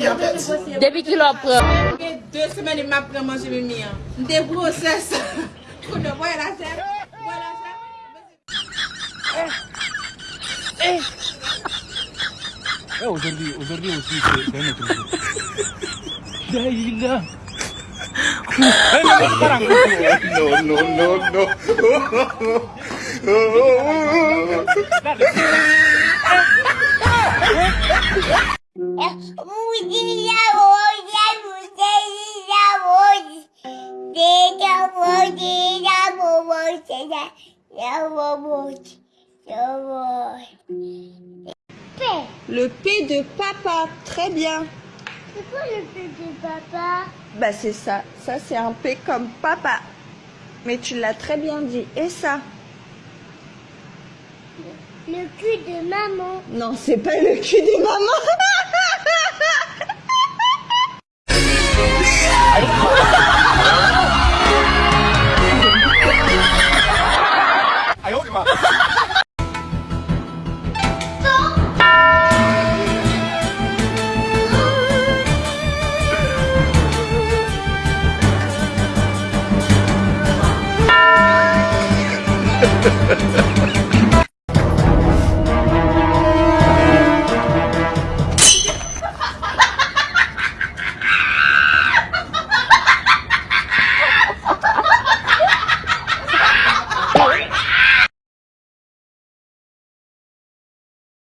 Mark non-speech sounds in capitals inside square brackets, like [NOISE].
pays en fait. Depuis qu'il a pris. Deux semaines, il m'a pris manger mes miens. Des grossesses. Coup de bois, la ça. Eh, aujourd'hui, aujourd'hui aussi, c'est un autre jour. [LAUGHS] Daïla. Eh, mais sekarang. [LAUGHS] No, Le P de papa, très bien. C'est quoi le P de papa? Bah c'est ça, ça c'est un P comme papa. Mais tu l'as très bien dit. Et ça? Le cul de maman. Non, c'est pas le cul de maman. [LAUGHS] Música [LAUGHS]